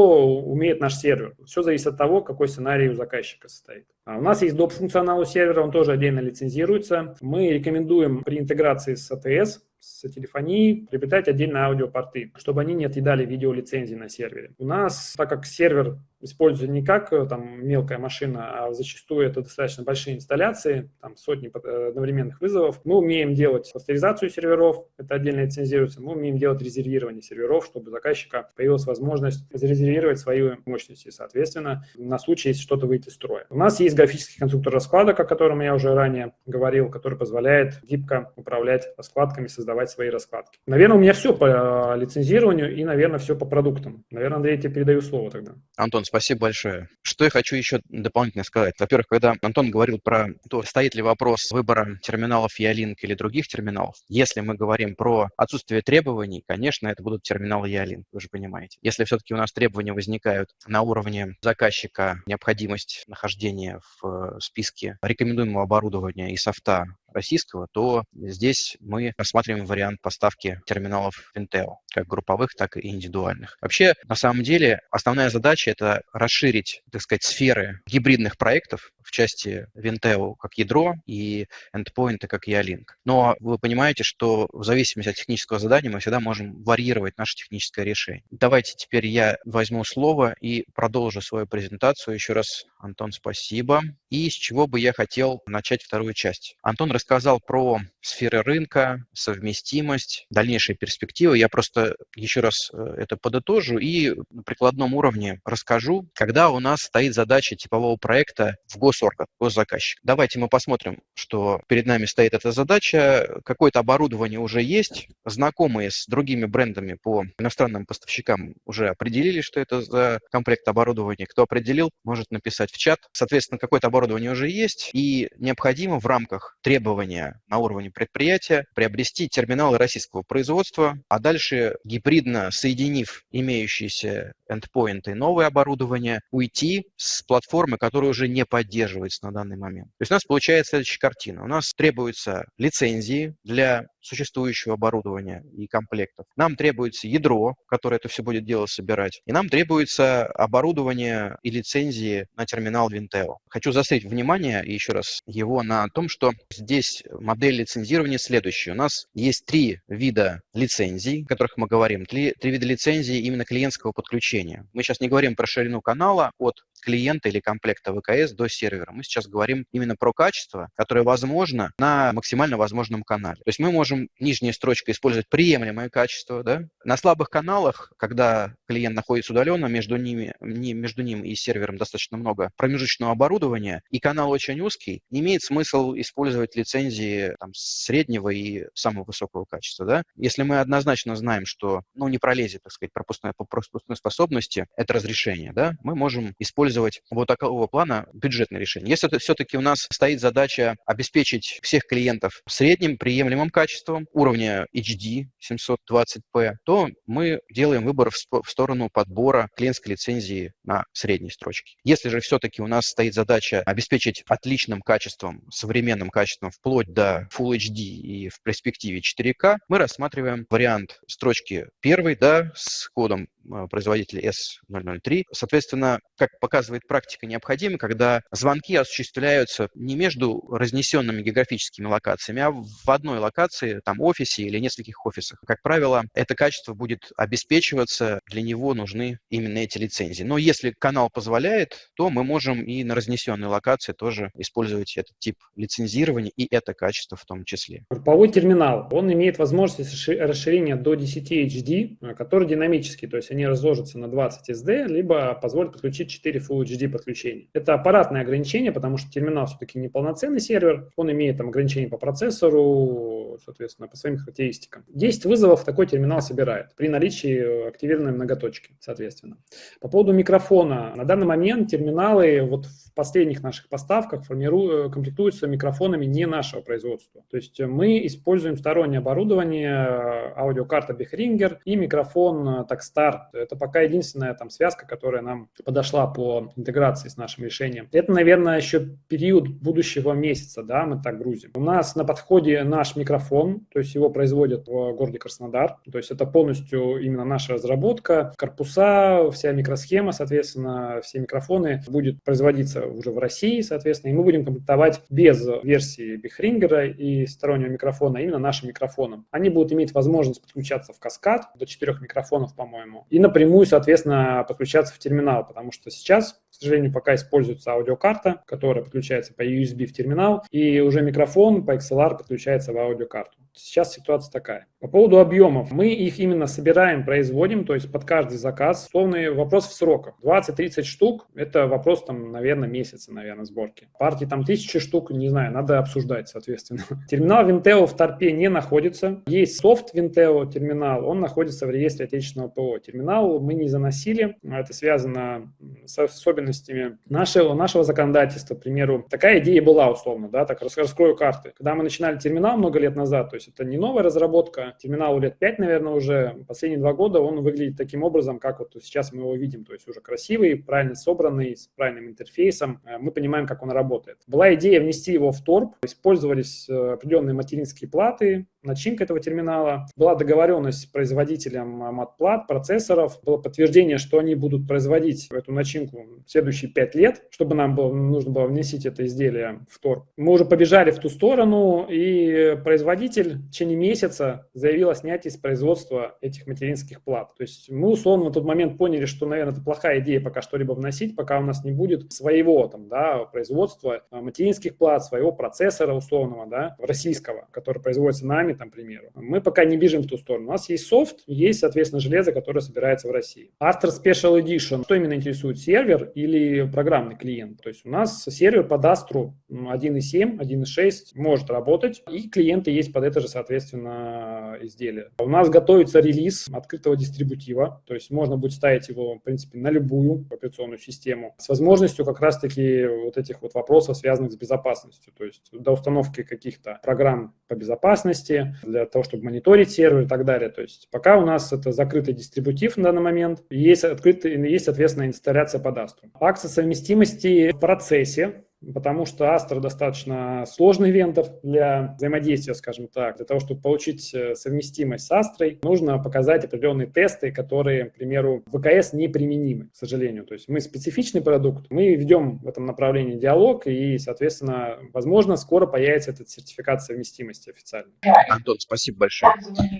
умеет наш сервер. Все зависит от того, какой сценарий у заказчика состоит. А у нас есть доп. функционал у сервера, он тоже отдельно лицензируется. Мы рекомендуем при интеграции с ATS с телефонией приобретать отдельно аудиопорты, чтобы они не отъедали видеолицензии на сервере. У нас, так как сервер используется не как э, там, мелкая машина, а зачастую это достаточно большие инсталляции, там сотни э, одновременных вызовов, мы умеем делать кластеризацию серверов, это отдельно лицензируется, мы умеем делать резервирование серверов, чтобы у заказчика появилась возможность зарезервировать свои мощности, соответственно, на случай, если что-то выйти из строя. У нас есть графический конструктор раскладок, о котором я уже ранее говорил, который позволяет гибко управлять раскладками, создавать создавать свои раскладки. Наверное, у меня все по лицензированию и, наверное, все по продуктам. Наверное, Андрей, я тебе передаю слово тогда. Антон, спасибо большое. Что я хочу еще дополнительно сказать. Во-первых, когда Антон говорил про то, стоит ли вопрос выбора терминалов Ялинк или других терминалов, если мы говорим про отсутствие требований, конечно, это будут терминалы Ялинк, вы же понимаете. Если все-таки у нас требования возникают на уровне заказчика, необходимость нахождения в списке рекомендуемого оборудования и софта российского, то здесь мы рассматриваем вариант поставки терминалов Intel, как групповых, так и индивидуальных. Вообще, на самом деле, основная задача – это расширить, так сказать, сферы гибридных проектов, в части Vinteo как ядро и endpoint как EALink. Но вы понимаете, что в зависимости от технического задания мы всегда можем варьировать наше техническое решение. Давайте теперь я возьму слово и продолжу свою презентацию. Еще раз, Антон, спасибо. И с чего бы я хотел начать вторую часть. Антон рассказал про сферы рынка, совместимость, дальнейшие перспективы. Я просто еще раз э, это подытожу и на прикладном уровне расскажу, когда у нас стоит задача типового проекта в госорган, госзаказчик. Давайте мы посмотрим, что перед нами стоит эта задача. Какое-то оборудование уже есть. Знакомые с другими брендами по иностранным поставщикам уже определили, что это за комплект оборудования. Кто определил, может написать в чат. Соответственно, какое-то оборудование уже есть, и необходимо в рамках требования на уровне предприятия приобрести терминалы российского производства, а дальше гибридно соединив имеющиеся эндпоинты новое оборудование, уйти с платформы, которая уже не поддерживается на данный момент. То есть у нас получается следующая картина. У нас требуются лицензии для существующего оборудования и комплектов. Нам требуется ядро, которое это все будет дело собирать. И нам требуется оборудование и лицензии на терминал Vinteo. Хочу заострить внимание еще раз его на том, что здесь модель лицензирования следующая. У нас есть три вида лицензий, о которых мы говорим. Три, три вида лицензии именно клиентского подключения. Мы сейчас не говорим про ширину канала от клиента или комплекта ВКС до сервера. Мы сейчас говорим именно про качество, которое возможно на максимально возможном канале. То есть мы можем нижняя строчка использовать приемлемое качество. Да? На слабых каналах, когда клиент находится удаленно, между, ними, между ним и сервером достаточно много промежуточного оборудования, и канал очень узкий, имеет смысл использовать лицензии там, среднего и самого высокого качества. Да? Если мы однозначно знаем, что ну, не пролезет, так сказать, пропускная, пропускной способности, это разрешение, да, мы можем использовать вот такого плана бюджетное решение. Если все-таки у нас стоит задача обеспечить всех клиентов средним приемлемым качеством уровня HD 720p, то мы делаем выбор в сторону подбора клиентской лицензии на средней строчке. Если же все-таки у нас стоит задача обеспечить отличным качеством, современным качеством вплоть до Full HD и в перспективе 4К, мы рассматриваем вариант строчки первой, да, с кодом э, производителя S003. Соответственно, как показывает практика, необходимо, когда звонки осуществляются не между разнесенными географическими локациями, а в одной локации, там, офисе или нескольких офисах. Как правило, это качество будет обеспечиваться, для него нужны именно эти лицензии. Но если канал позволяет, то мы можем и на разнесенной локации тоже использовать этот тип лицензирования и это качество в том числе. Групповой терминал, он имеет возможность расширения до 10 HD, который динамический, то есть они разложатся на 20 SD, либо позволят подключить 4 Full HD подключений. Это аппаратное ограничение, потому что терминал все-таки не полноценный сервер, он имеет там ограничения по процессору, соответственно, по своим характеристикам. 10 вызовов такой терминал собирает при наличии активированной многоточки, соответственно. По поводу микрофона. На данный момент терминалы вот в последних наших поставках формируют, комплектуются микрофонами не нашего производства. То есть мы используем стороннее оборудование, аудиокарта Behringer и микрофон Takstar. Это пока единственная там связка, которая нам подошла по интеграции с нашим решением. Это, наверное, еще период будущего месяца, да, мы так грузим. У нас на подходе наш микрофон, то есть его производят в городе Краснодар, то есть это полностью именно наша разработка, корпуса, вся микросхема, соответственно, все микрофоны будет производиться уже в России, соответственно, и мы будем комплектовать без версии Бихрингера и стороннего микрофона, а именно нашим микрофоном. Они будут иметь возможность подключаться в каскад до четырех микрофонов, по-моему, и напрямую, соответственно, подключаться в терминал, потому что сейчас к сожалению, пока используется аудиокарта, которая подключается по USB в терминал, и уже микрофон по XLR подключается в аудиокарту. Сейчас ситуация такая. По поводу объемов. Мы их именно собираем, производим, то есть под каждый заказ. Условный вопрос в сроках. 20-30 штук – это вопрос, там, наверное, месяца, наверное, сборки. Партии там тысячи штук, не знаю, надо обсуждать, соответственно. [laughs] Терминал Vinteo в ТОРПе не находится. Есть софт Vinteo терминал, он находится в реестре отечественного ПО. Терминал мы не заносили, это связано с особенностями нашего, нашего законодательства. К примеру, такая идея была условно, да, так раскрою карты. Когда мы начинали терминал много лет назад, то есть это не новая разработка, терминалу лет 5, наверное, уже. Последние два года он выглядит таким образом, как вот сейчас мы его видим, то есть уже красивый, правильно собранный, с правильным интерфейсом. Э, мы понимаем, как он работает. Была идея внести его в торп, использовались э, определенные материнские платы, начинка этого терминала. Была договоренность с производителем матплат, процессоров. Было подтверждение, что они будут производить эту начинку следующие пять лет, чтобы нам было, нужно было внесить это изделие в торг. Мы уже побежали в ту сторону, и производитель в течение месяца заявил о снятии с производства этих материнских плат. То есть мы условно в тот момент поняли, что, наверное, это плохая идея пока что-либо вносить, пока у нас не будет своего там, да, производства а, материнских плат, своего процессора условного, да, российского, который производится нами, там, к примеру. Мы пока не бежим в ту сторону. У нас есть софт, есть, соответственно, железо, которое собирается в России. Astra Special Edition, что именно интересует, сервер или программный клиент? То есть у нас сервер под Astra 1.7, 1.6 может работать, и клиенты есть под это же, соответственно, изделие. У нас готовится релиз открытого дистрибутива, то есть можно будет ставить его, в принципе, на любую операционную систему с возможностью как раз-таки вот этих вот вопросов, связанных с безопасностью, то есть до установки каких-то программ по безопасности, для того, чтобы мониторить сервер и так далее. То есть пока у нас это закрытый дистрибутив на данный момент, есть, открытый, есть соответственно, инсталляция по Astra. Акция совместимости в процессе потому что Astra достаточно сложный вендор для взаимодействия, скажем так. Для того, чтобы получить э, совместимость с Astra, нужно показать определенные тесты, которые, к примеру, в ВКС неприменимы, к сожалению. То есть мы специфичный продукт, мы ведем в этом направлении диалог, и, соответственно, возможно, скоро появится этот сертификат совместимости официально. Антон, спасибо большое.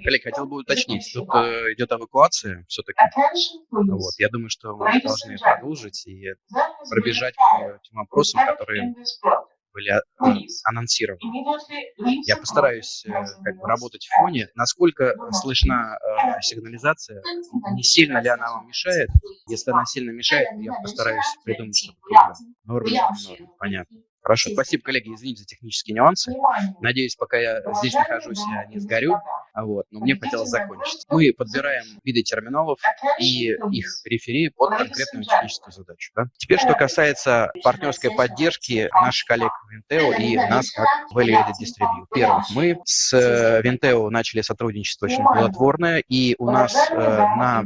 Коллег, хотел бы уточнить, тут э, идет эвакуация все-таки. Вот, я думаю, что мы должны продолжить и пробежать по тем вопросам, которые были а, анонсированы. Я постараюсь э, как бы, работать в фоне. Насколько слышна э, сигнализация, не сильно ли она вам мешает? Если она сильно мешает, я постараюсь придумать что-то другое. Норм, норм, понятно. Хорошо, спасибо, коллеги, извините за технические нюансы. Надеюсь, пока я здесь нахожусь, я не сгорю. Вот, но мне хотелось закончить. Мы подбираем виды терминалов и их периферии под конкретную техническую задачу. Да? Теперь, что касается партнерской поддержки наших коллег в Vinteo и нас как Value Added Distribute. Первых, мы с Vinteo начали сотрудничество очень плодотворное, и у нас э, на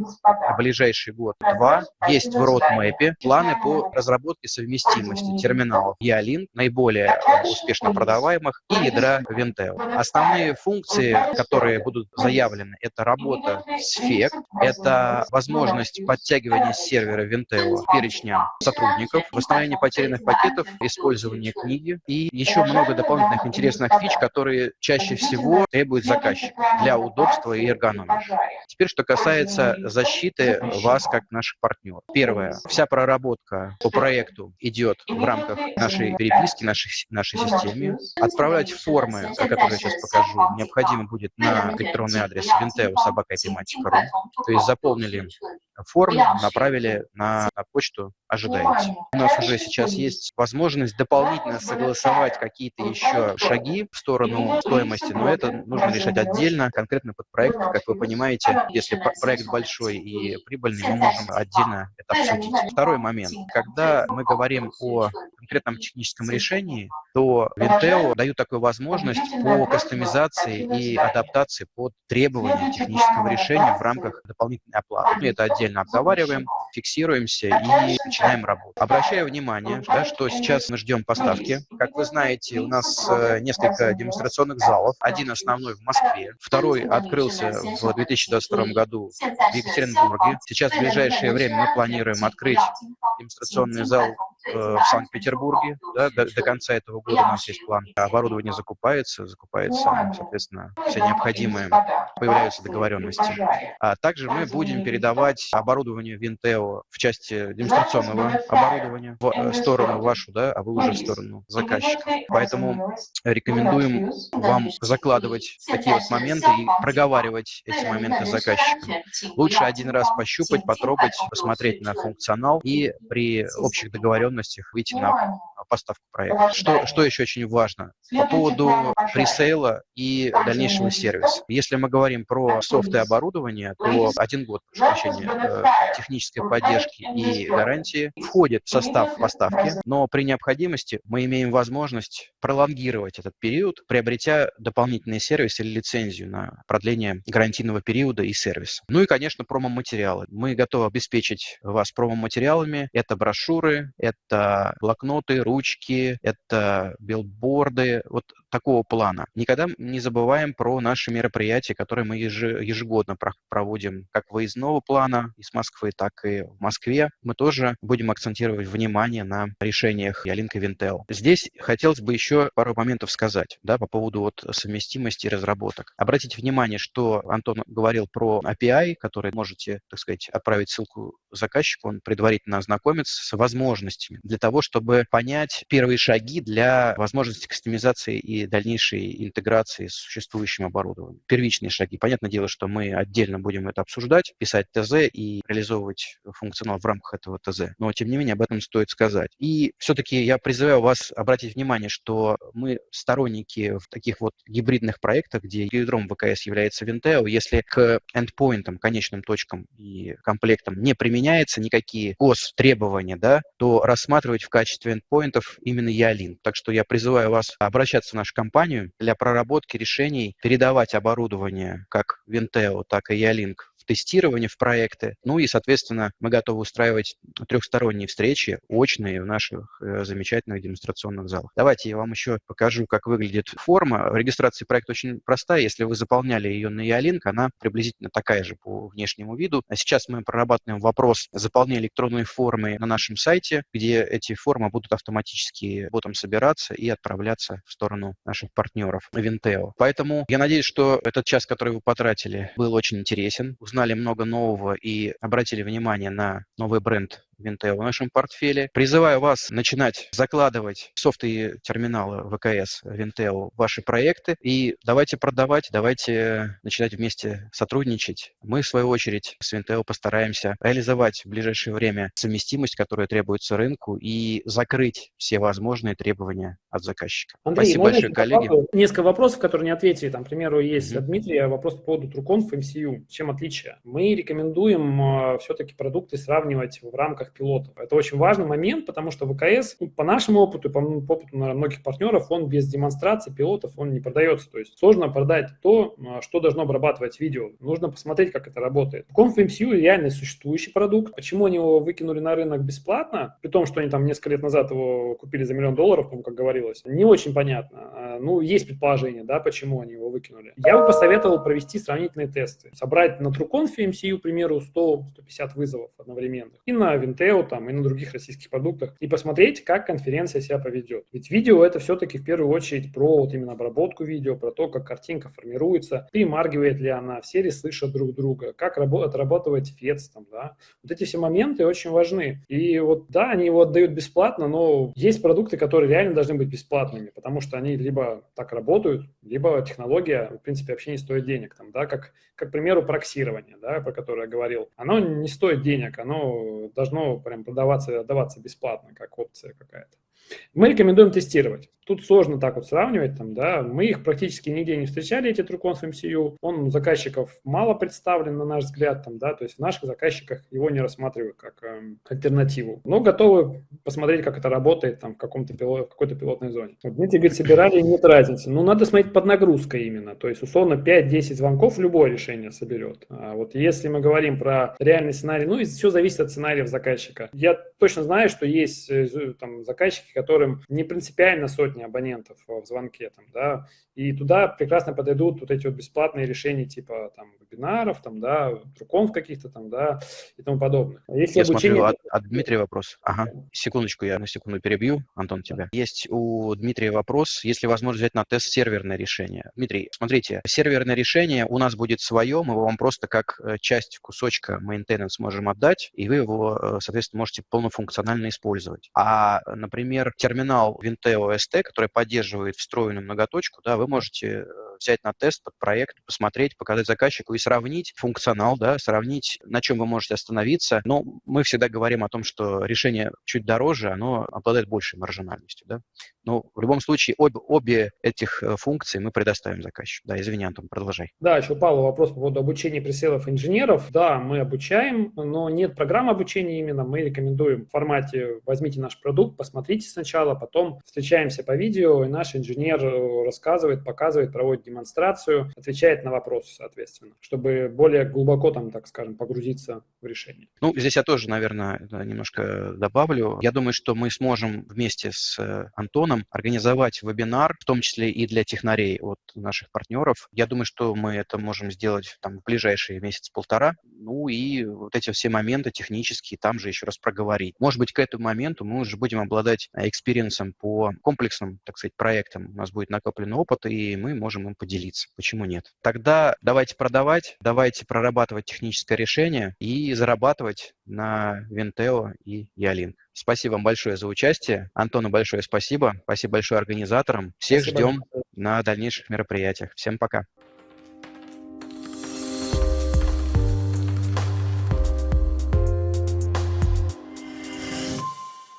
ближайший год-два есть в roadmap планы по разработке совместимости терминалов. Ялин, наиболее успешно продаваемых, и ядра Vinteo. Основные функции, которые будут заявлены, это работа с FEC, это возможность подтягивания сервера Venteo перечня сотрудников, восстановление потерянных пакетов, использование книги и еще много дополнительных интересных фич, которые чаще всего требует заказчик для удобства и эргономики. Теперь, что касается защиты вас как наших партнеров. Первое. Вся проработка по проекту идет в рамках нашей переписки, нашей, нашей системе. Отправлять формы, о которых я сейчас покажу, необходимо будет на электронный адрес vinteo.sobaka.tematico.ru. То есть заполнили форму, направили на, на почту «Ожидаете». У нас уже сейчас есть возможность дополнительно согласовать какие-то еще шаги в сторону стоимости, но это нужно решать отдельно, конкретно под проект. Как вы понимаете, если проект большой и прибыльный, мы можем отдельно это обсудить. Второй момент. Когда мы говорим о конкретном техническом решении, то Vinteo дают такую возможность по кастомизации и адаптации под требования технического решения в рамках дополнительной оплаты. Это отдельно обговариваем, фиксируемся и начинаем работу. Обращаю внимание, да, что сейчас мы ждем поставки. Как вы знаете, у нас э, несколько демонстрационных залов. Один основной в Москве, второй открылся в 2022 году в Екатеринбурге. Сейчас в ближайшее время мы планируем открыть демонстрационный зал э, в Санкт-Петербурге. Да, до, до конца этого года у нас есть план. Оборудование закупается, закупается, соответственно, все необходимые, появляются договоренности. А также мы будем передавать оборудование Винтео в части демонстрационного оборудования в э, сторону вашу, да, а вы уже в сторону заказчика. Поэтому рекомендуем вам закладывать такие вот моменты и проговаривать эти моменты с заказчиком. Лучше один раз пощупать, потрогать, посмотреть на функционал и при общих договоренностях выйти на поставку проекта. Что, что еще очень важно? По поводу пресейла и дальнейшего сервиса. Если мы говорим про софт и оборудование, то один год, прошу прощения, э, технической поддержки и гарантии входит в состав поставки, но при необходимости мы имеем возможность пролонгировать этот период, приобретя дополнительный сервис или лицензию на продление гарантийного периода и сервиса. Ну и, конечно, промо-материалы. Мы готовы обеспечить вас промо-материалами. Это брошюры, это блокноты, ручки, это билборды. Вот такого плана. Никогда не забываем про наши мероприятия, которые мы ежегодно проводим как выездного плана из Москвы, так и в Москве. Мы тоже будем акцентировать внимание на решениях Ялинка Винтел. Здесь хотелось бы еще пару моментов сказать да, по поводу вот совместимости разработок. Обратите внимание, что Антон говорил про API, который можете, так сказать, отправить ссылку заказчику, он предварительно ознакомится с возможностями для того, чтобы понять первые шаги для возможности кастомизации и дальнейшей интеграции с существующим оборудованием. Первичные шаги. Понятное дело, что мы отдельно будем это обсуждать, писать ТЗ и реализовывать функционал в рамках этого ТЗ. Но, тем не менее, об этом стоит сказать. И все-таки я призываю вас обратить внимание, что мы сторонники в таких вот гибридных проектах, где ядром ВКС является Vinteo, если к эндпоинтам, конечным точкам и комплектам не применяется никакие гос требования, да, то рассматривать в качестве эндпоинтов именно Ялин. Так что я призываю вас обращаться в нашу компанию для проработки решений, передавать оборудование как Vinteo, так и Ялинк тестирование в проекты. Ну и, соответственно, мы готовы устраивать трехсторонние встречи, очные в наших э, замечательных демонстрационных залах. Давайте я вам еще покажу, как выглядит форма. Регистрация проекта очень простая. Если вы заполняли ее на Ялинк, она приблизительно такая же по внешнему виду. А сейчас мы прорабатываем вопрос заполнения электронной формы на нашем сайте, где эти формы будут автоматически ботом собираться и отправляться в сторону наших партнеров Vinteo. Поэтому я надеюсь, что этот час, который вы потратили, был очень интересен. Узнали узнали много нового и обратили внимание на новый бренд Винтео в нашем портфеле. Призываю вас начинать закладывать софты и терминалы ВКС Винтео в ваши проекты и давайте продавать, давайте начинать вместе сотрудничать. Мы, в свою очередь, с Винтео постараемся реализовать в ближайшее время совместимость, которая требуется рынку, и закрыть все возможные требования от заказчика. Андрей, Спасибо большое, коллеги. Несколько вопросов, которые не ответили. Там, к примеру, есть mm-hmm. от Дмитрия вопрос по поводу Truconf MCU. Чем отличие? Мы рекомендуем э, все-таки продукты сравнивать в рамках рамках пилотов. Это очень важный момент, потому что ВКС, ну, по нашему опыту, по, по опыту наверное, многих партнеров, он без демонстрации пилотов, он не продается. То есть сложно продать то, а, что должно обрабатывать видео. Нужно посмотреть, как это работает. Conf MCU реально существующий продукт. Почему они его выкинули на рынок бесплатно, при том, что они там несколько лет назад его купили за миллион долларов, как говорилось, не очень понятно. А, ну, есть предположение, да, почему они его выкинули. Я бы посоветовал провести сравнительные тесты. Собрать на TrueConf MCU, к примеру, 100-150 вызовов одновременно. И на Винтео там и на других российских продуктах и посмотреть, как конференция себя поведет. Ведь видео это все-таки в первую очередь про вот именно обработку видео, про то, как картинка формируется, перемаргивает ли она, все ли слышат друг друга, как отрабатывает фец там, да. Вот эти все моменты очень важны. И вот, да, они его отдают бесплатно, но есть продукты, которые реально должны быть бесплатными, потому что они либо так работают, либо технология, в принципе, вообще не стоит денег. Там, да, как, как, к примеру, проксирование, да, про которое я говорил. Оно не стоит денег, оно должно прям продаваться, отдаваться бесплатно, как опция какая-то. Мы рекомендуем тестировать. Тут сложно так вот сравнивать, там, да, мы их практически нигде не встречали, эти TrueConf MCU, он у заказчиков мало представлен, на наш взгляд, там, да, то есть в наших заказчиках его не рассматривают как э, альтернативу, но готовы посмотреть, как это работает там в, каком-то пилот, какой-то пилотной зоне. Вот Дмитрий говорит, собирали, нет разницы. Ну, надо смотреть под нагрузкой именно, то есть, условно, 5-10 звонков любое решение соберет. А вот если мы говорим про реальный сценарий, ну, и все зависит от сценариев заказчика. Я точно знаю, что есть э, там заказчики, которым не принципиально сотни абонентов в звонке, там, да, и туда прекрасно подойдут вот эти вот бесплатные решения типа там вебинаров, там, да, труконов каких-то там, да, и тому подобное. А если Я обучение... смотрю, от, от Дмитрия вопрос. Ага, секундочку, я на секунду перебью, Антон, тебя. Есть у Дмитрия вопрос, если возможно взять на тест серверное решение. Дмитрий, смотрите, серверное решение у нас будет свое, мы вам просто как э, часть кусочка maintenance можем отдать, и вы его, э, соответственно, можете полнофункционально использовать. А, например, терминал Vinteo ST, который поддерживает встроенную многоточку, да, вы можете э, взять на тест под проект, посмотреть, показать заказчику и сравнить функционал, да, сравнить, на чем вы можете остановиться. Но мы всегда говорим о том, что решение чуть дороже, оно обладает большей маржинальностью, да. Но в любом случае обе, обе этих э, функции мы предоставим заказчику. Да, извини, Антон, продолжай. Да, еще Павел вопрос по поводу обучения пресейлов инженеров. Да, мы обучаем, но нет программы обучения именно. Мы рекомендуем в формате возьмите наш продукт, посмотрите сначала, потом встречаемся по видео, и наш инженер э, рассказывает, показывает, проводит демонстрацию, отвечает на вопросы, соответственно, чтобы более глубоко там, так скажем, погрузиться в решение. Ну, здесь я тоже, наверное, немножко добавлю. Я думаю, что мы сможем вместе с э, Антоном организовать вебинар, в том числе и для технарей от наших партнеров. Я думаю, что мы это можем сделать там, в ближайшие месяц-полтора. Ну и вот эти все моменты технические там же еще раз проговорить. Может быть, к этому моменту мы уже будем обладать experience ом по комплексным, так сказать, проектам. У нас будет накоплен опыт, и мы можем им поделиться. Почему нет? Тогда давайте продавать, давайте прорабатывать техническое решение и зарабатывать на Vinteo и Yealink. Спасибо вам большое за участие. Антону большое спасибо. Спасибо большое организаторам. Всех спасибо. ждем на дальнейших мероприятиях. Всем пока.